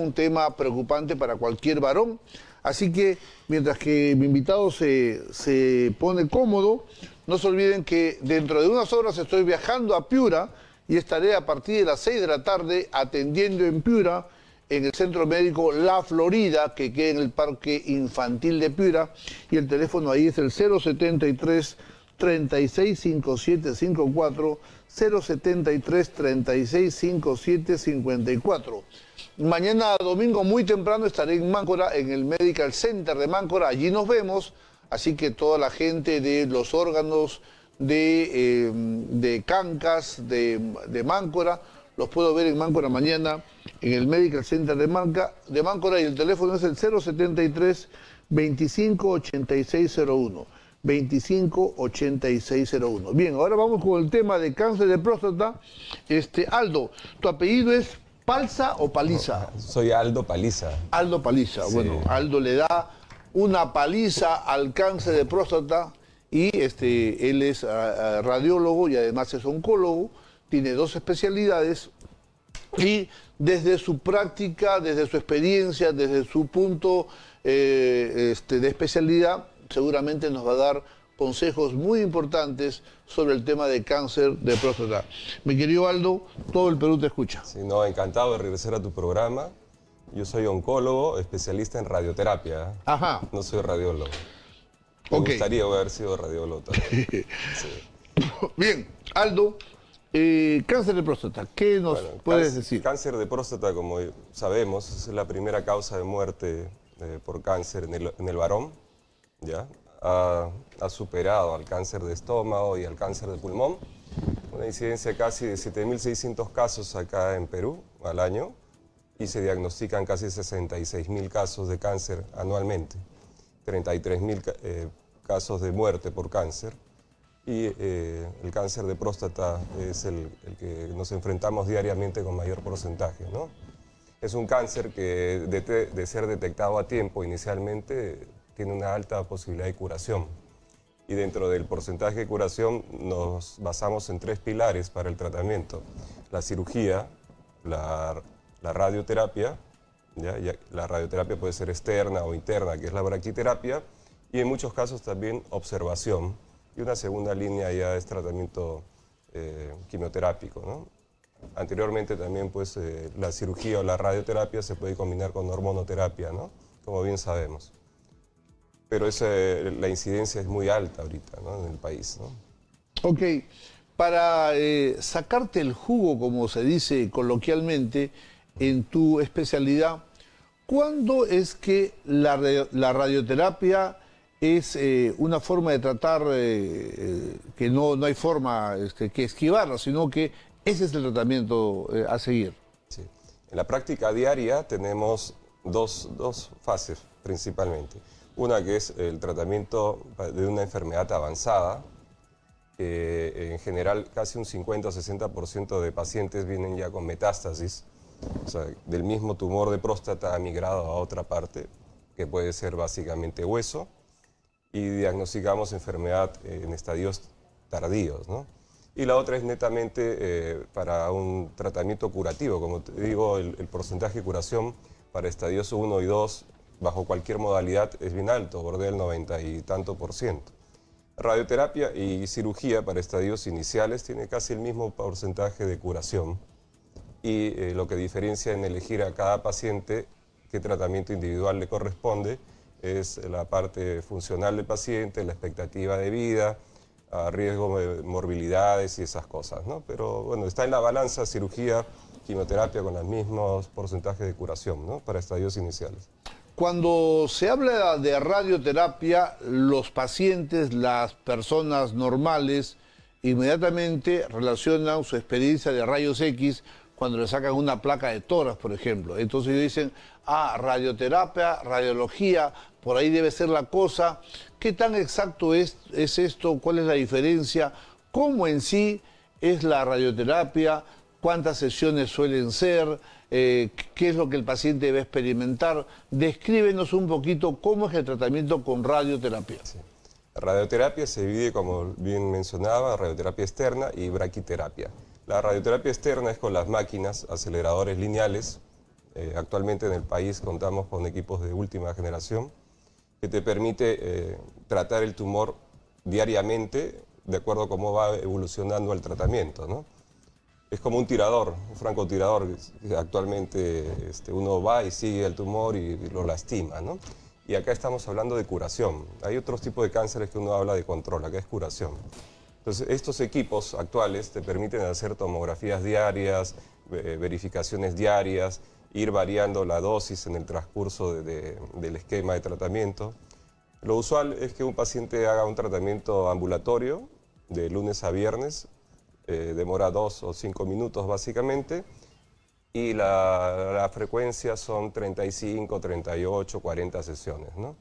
un tema preocupante para cualquier varón. Así que mientras que mi invitado se, se pone cómodo, no se olviden que dentro de unas horas estoy viajando a Piura y estaré a partir de las 6 de la tarde atendiendo en Piura en el Centro Médico La Florida, que queda en el Parque Infantil de Piura, y el teléfono ahí es el 073 365754 073 365754 Mañana domingo muy temprano estaré en Máncora, en el Medical Center de Máncora. Allí nos vemos. Así que toda la gente de los órganos de, eh, de Cancas, de, de, Máncora, los puedo ver en Máncora mañana en el Medical Center de, Manca, de Máncora y el teléfono es el 073 258601. 258601. Bien, ahora vamos con el tema de cáncer de próstata. Este, Aldo, tu apellido es ¿Palza o Paliza? soy Aldo Paliza. Aldo Paliza. Bueno, Aldo le da una paliza al cáncer de próstata y este, él es ah, ah, radiólogo y además es oncólogo, tiene dos especialidades y desde su práctica, desde su experiencia, desde su punto eh, este, de especialidad, seguramente nos va a dar consejos muy importantes sobre el tema de cáncer de próstata. Mi querido Aldo, todo el Perú te escucha. Sí, no, encantado de regresar a tu programa. Yo soy oncólogo, especialista en radioterapia. Ajá. No soy radiólogo. Me gustaría haber sido radiólogo también. Bien, Aldo, eh, cáncer de próstata, ¿qué nos puedes decir? Cáncer de próstata, como sabemos, es la primera causa de muerte eh, por cáncer en el, en el varón. ¿ya? Ha, superado al cáncer de estómago y al cáncer de pulmón. Una incidencia casi de 7.600 casos acá en Perú al año y se diagnostican casi 66.000 casos de cáncer anualmente, 33.000 eh, casos de muerte por cáncer y eh, el cáncer de próstata es el, que nos enfrentamos diariamente con mayor porcentaje. ¿no? Es un cáncer que de ser detectado a tiempo inicialmente tiene una alta posibilidad de curación. Y dentro del porcentaje de curación nos basamos en tres pilares para el tratamiento. La cirugía, la, radioterapia, ¿ya? la radioterapia puede ser externa o interna, que es la braquiterapia, y en muchos casos también observación. Y una segunda línea ya es tratamiento eh, quimioterápico. Anteriormente también pues, eh, la cirugía o la radioterapia se puede combinar con hormonoterapia, ¿no? como bien sabemos pero la incidencia es muy alta ahorita en el país. Ok, para eh, sacarte el jugo, como se dice coloquialmente, en tu especialidad, ¿cuándo es que la, radioterapia es eh, una forma de tratar eh, que no, no hay forma este, que esquivarla, sino que ese es el tratamiento a seguir? Sí. En la práctica diaria tenemos dos, dos fases principalmente. Una que es el tratamiento de una enfermedad avanzada, que en general casi un 50 o 60% de pacientes vienen ya con metástasis, o sea, del mismo tumor de próstata ha migrado a otra parte, que puede ser básicamente hueso, y diagnosticamos enfermedad en estadios tardíos. ¿no? Y la otra es netamente eh, para un tratamiento curativo, como te digo, el, el porcentaje de curación para estadios 1 y 2 bajo cualquier modalidad es bien alto, borde del 90 y tanto por ciento. Radioterapia y cirugía para estadios iniciales tiene casi el mismo porcentaje de curación y eh, lo que diferencia en elegir a cada paciente qué tratamiento individual le corresponde es la parte funcional del paciente, la expectativa de vida, a riesgo de morbilidades y esas cosas. ¿no? Pero bueno, está en la balanza cirugía, quimioterapia con los mismos porcentajes de curación ¿no? para estadios iniciales. Cuando se habla de radioterapia, los pacientes, las personas normales, inmediatamente relacionan su experiencia de rayos X cuando le sacan una placa de toras, por ejemplo. Entonces ellos dicen, ah, radioterapia, radiología, por ahí debe ser la cosa. ¿Qué tan exacto es, es esto? ¿Cuál es la diferencia? ¿Cómo en sí es la radioterapia? ¿Cuántas sesiones suelen ser? Eh, qué es lo que el paciente debe experimentar. Descríbenos un poquito cómo es el tratamiento con radioterapia. radioterapia se divide, como bien mencionaba, radioterapia externa y braquiterapia. La radioterapia externa es con las máquinas, aceleradores lineales, Eh, actualmente en el país contamos con equipos de última generación que te permite eh, tratar el tumor diariamente de acuerdo a cómo va evolucionando el tratamiento. ¿no? Es como un tirador, un francotirador. Actualmente este, uno va y sigue el tumor y, lo lastima. ¿no? Y acá estamos hablando de curación. Hay otros tipos de cánceres que uno habla de control, acá es curación. Entonces, estos equipos actuales te permiten hacer tomografías diarias, verificaciones diarias, ir variando la dosis en el transcurso del esquema de tratamiento. Lo usual es que un paciente haga un tratamiento ambulatorio de lunes a viernes, eh, demora dos o cinco minutos básicamente, y la, frecuencia son 35, 38, 40 sesiones. ¿no?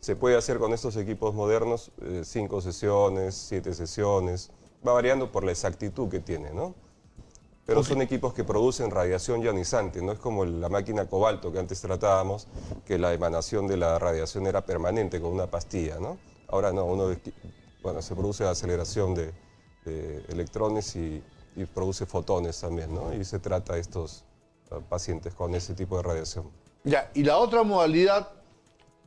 Se puede hacer con estos equipos modernos eh, cinco sesiones, siete sesiones, va variando por la exactitud que tiene. ¿no? Pero son equipos que producen radiación ionizante, no es como la máquina cobalto que antes tratábamos, que la emanación de la radiación era permanente con una pastilla, ¿no? Ahora no, uno, bueno, se produce aceleración de, electrones y, produce fotones también, ¿no? Y se trata a estos pacientes con ese tipo de radiación. Ya, y la otra modalidad,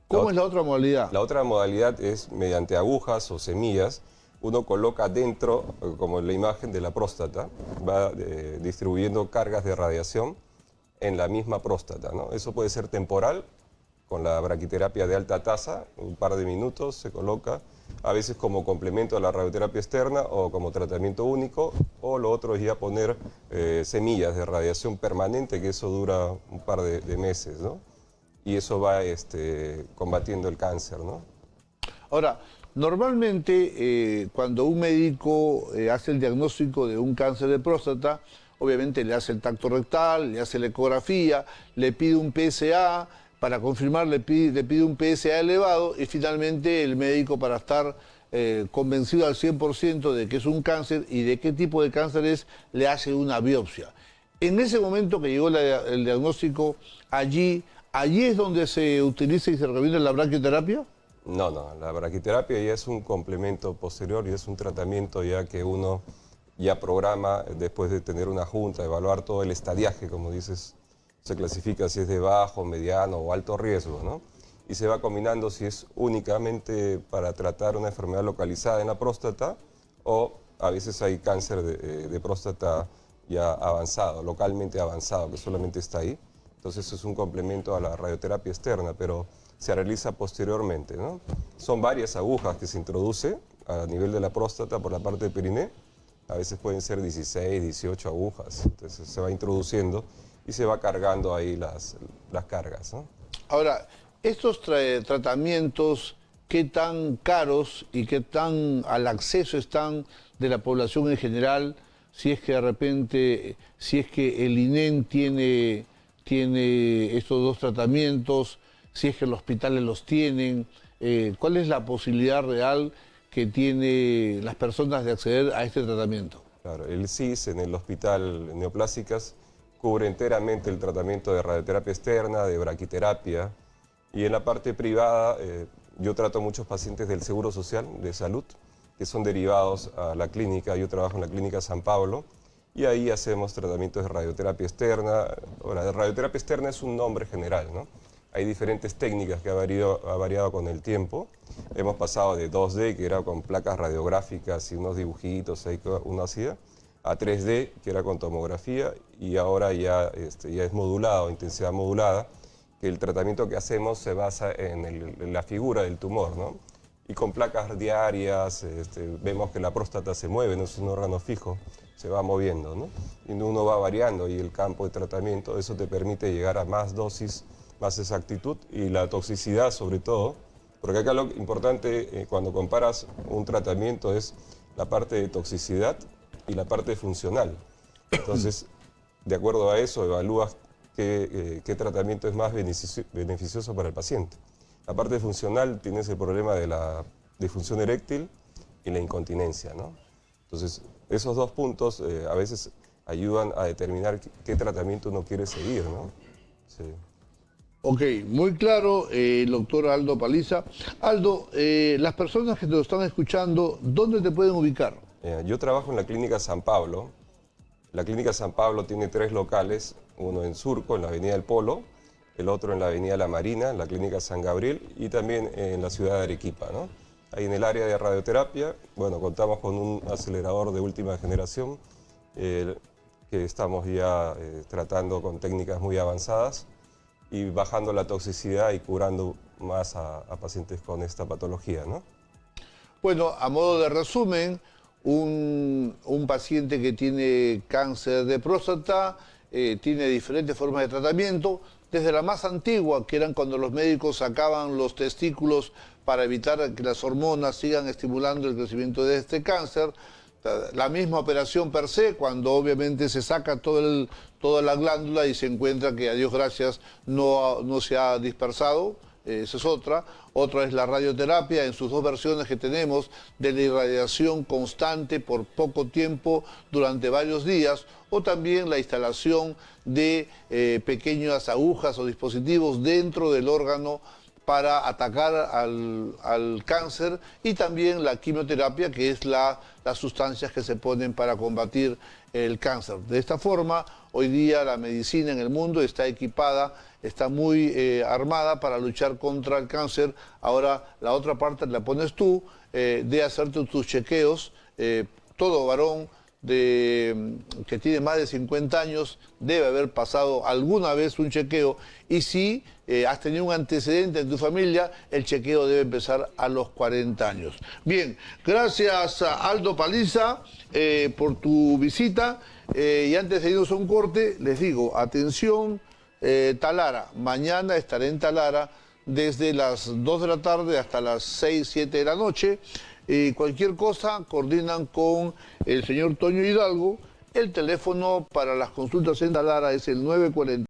¿cómo es la otra modalidad? La otra modalidad es mediante agujas o semillas, uno coloca dentro, como en la imagen de la próstata, va eh, distribuyendo cargas de radiación en la misma próstata. ¿no? Eso puede ser temporal, con la braquiterapia de alta tasa, un par de minutos se coloca, a veces como complemento a la radioterapia externa o como tratamiento único, o lo otro es ya poner eh, semillas de radiación permanente, que eso dura un par de, meses, ¿no? Y eso va este, combatiendo el cáncer, ¿no? Ahora, Normalmente, eh, cuando un médico eh, hace el diagnóstico de un cáncer de próstata, obviamente le hace el tacto rectal, le hace la ecografía, le pide un PSA, para confirmar le pide, le pide un PSA elevado y finalmente el médico para estar eh, convencido al 100% de que es un cáncer y de qué tipo de cáncer es, le hace una biopsia. En ese momento que llegó el diagnóstico, allí, allí es donde se utiliza y se recomienda la braquioterapia. No, no, la braquiterapia ya es un complemento posterior y es un tratamiento ya que uno ya programa después de tener una junta, evaluar todo el estadiaje, como dices, se clasifica si es de bajo, mediano o alto riesgo, ¿no? Y se va combinando si es únicamente para tratar una enfermedad localizada en la próstata o a veces hay cáncer de, de próstata ya avanzado, localmente avanzado, que solamente está ahí. Entonces es un complemento a la radioterapia externa, pero se realiza posteriormente. Son varias agujas que se introduce a nivel de la próstata por la parte del periné. A veces pueden ser 16, 18 agujas. Entonces se va introduciendo y se va cargando ahí las, las cargas. Ahora, estos tratamientos, ¿qué tan caros y qué tan al acceso están de la población en general? Si es que de repente, si es que el INEN tiene, tiene estos dos tratamientos, si es que los hospitales los tienen, eh, cuál es la posibilidad real que tienen las personas de acceder a este tratamiento. Claro, el CIS en el Hospital Neoplásicas cubre enteramente el tratamiento de radioterapia externa, de braquiterapia, y en la parte privada eh, yo trato muchos pacientes del Seguro Social de Salud, que son derivados a la clínica, yo trabajo en la clínica San Pablo, y ahí hacemos tratamientos de radioterapia externa. la radioterapia externa es un nombre general, ¿no? Hay diferentes técnicas que ha variado, ha variado con el tiempo. Hemos pasado de 2D, que era con placas radiográficas y unos dibujitos ahí uno hacía, a 3D, que era con tomografía, y ahora ya, este, ya es modulado, intensidad modulada, que el tratamiento que hacemos se basa en, la figura del tumor, ¿no? Y con placas diarias este, vemos que la próstata se mueve, no es un órgano fijo, se va moviendo, ¿no? Y uno va variando y el campo de tratamiento, eso te permite llegar a más dosis más exactitud y la toxicidad sobre todo, porque acá lo importante eh, cuando comparas un tratamiento es la parte de toxicidad y la parte funcional. Entonces, de acuerdo a eso, evalúas qué, eh, tratamiento es más beneficioso para el paciente. La parte funcional tienes el problema de la disfunción eréctil y la incontinencia. ¿no? Entonces, esos dos puntos eh, a veces ayudan a determinar qué, tratamiento uno quiere seguir. ¿no? Sí. Ok, muy claro, el eh, doctor Aldo Paliza. Aldo, eh, las personas que te lo están escuchando, ¿dónde te pueden ubicar? yo trabajo en la clínica San Pablo, La Clínica San Pablo tiene tres locales, uno en Surco, en la Avenida del Polo, el otro en la Avenida La Marina, la Clínica San Gabriel, y también en la ciudad de Arequipa. ¿no? Ahí en el área de radioterapia, bueno, contamos con un acelerador de última generación, que estamos ya eh, tratando con técnicas muy avanzadas y bajando la toxicidad y curando más a, pacientes con esta patología. ¿no? Bueno, a modo de resumen, un, paciente que tiene cáncer de próstata eh, tiene diferentes formas de tratamiento, desde la más antigua, que eran cuando los médicos sacaban los testículos para evitar que las hormonas sigan estimulando el crecimiento de este cáncer, la misma operación per se, cuando obviamente se saca todo el, toda la glándula y se encuentra que, a Dios gracias, no, no se ha dispersado, esa es otra. Otra es la radioterapia en sus dos versiones que tenemos de la irradiación constante por poco tiempo durante varios días o también la instalación de eh, pequeñas agujas o dispositivos dentro del órgano para atacar al, cáncer y también la quimioterapia, que es la, las sustancias que se ponen para combatir el cáncer. De esta forma, hoy día la medicina en el mundo está equipada, está muy eh, armada para luchar contra el cáncer. Ahora la otra parte la pones tú, eh, de hacerte tus chequeos, eh, todo varón de, que tiene más de 50 años debe haber pasado alguna vez un chequeo. Y si eh, has tenido un antecedente en tu familia, el chequeo debe empezar a los 40 años. Bien, gracias Aldo Paliza eh, por tu visita. Eh, y antes de irnos a un corte, les digo, atención Talara, mañana estaré en Talara desde las 2 de la tarde hasta las 6, 7 de la noche y cualquier cosa coordinan con el señor Toño Hidalgo. El teléfono para las consultas en Talara es el 940.